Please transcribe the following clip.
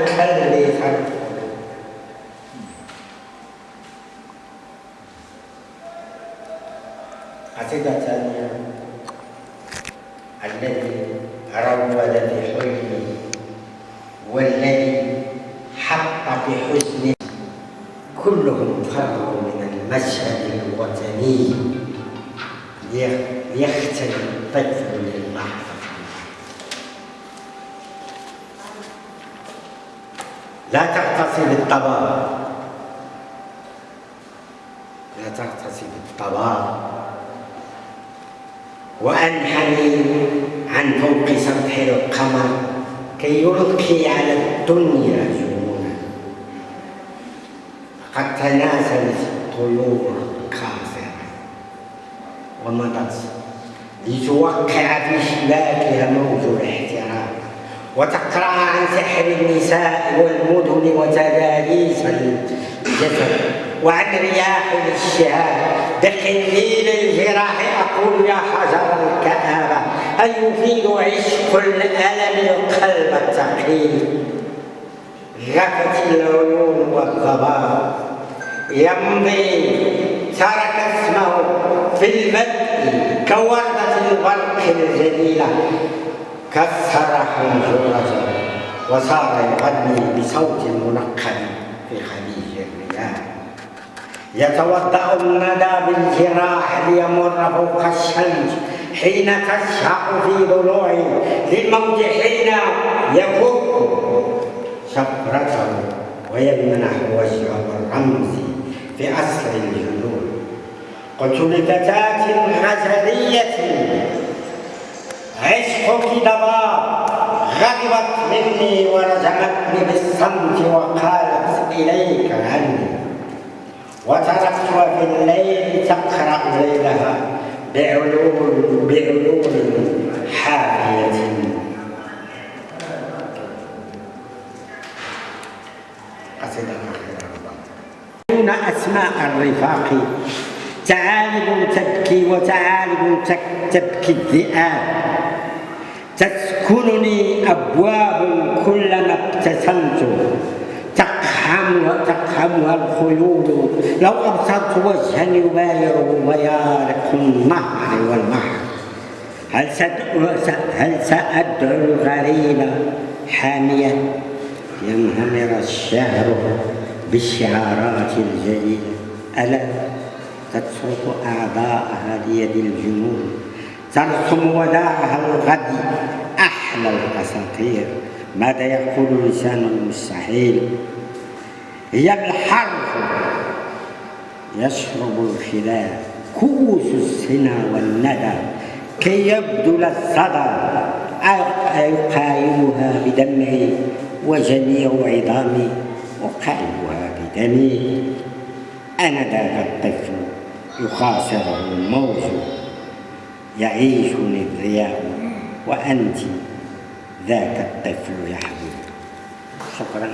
خلي خلق قصيدة ثانية الذي روض في حلمي والذي حط في حزني كلهم فروا من المشهد الوطني ليختل الطفل للحظة لا تغتصب الطباب لا تغتصب الطباب وأنحني عن فوق سطح القمر كي يلقي على الدنيا جنونا قد تناسلت الطيور القاصرة ومضت لتوقع في شباكها موج الاحترام. وتقرأ عن سحر النساء والمدن وتداليس الجسد. وعن رياح الاشتهاء بحليل الجراح أقول يا حجر الكآبة أيفيد عشق الألم القلب الثقيل غفت العيون والضباب. يمضي ترك اسمه في البدء كوردة البرق الجليلة. كسر حنجرته وصار يغني بصوت منقب في خليج الرياح. يتوضأ الندى بالجراح ليمر فوق الشمس حين تشهق في ضلوعه للموت حين يفك شفرته ويمنح وجهه الرمز في أسر الجنون. قلت لفتاة غزلية عشقك ضباب غضبت مني ورجمتني بالصمت وقالت إليك عني وتركتها في الليل تقرأ ليلها بعلوم بعلوم حافية. قصيدة دون أسماء الرفاق تعالب تبكي وتعالب تبكي الذئاب. تسكنني أبواب كلما ابتسمت. تقحمها تقحمها الخيول لو أبصرت وجها يبايع بيارق النهر والبحر هل هل سأدعو الغريب حامية؟ ينهمر الشهر بالشعارات الجليلة. ألا تترك أعضاءها ليد الجنون؟ ترسم وداعها الغد. أحلى الأساطير. ماذا يقول لسان المستحيل؟ هي الحرف. يشرب الخلاف كؤوس السنا والندى. كي يبذل الصدى. أقايمها بدمعي وجميع عظامي أقايمها بدمي. أنا ذاك الطفل. يخاصره الموج يعيشني الضياء وأنت ذاك الطفل يحبو شكرا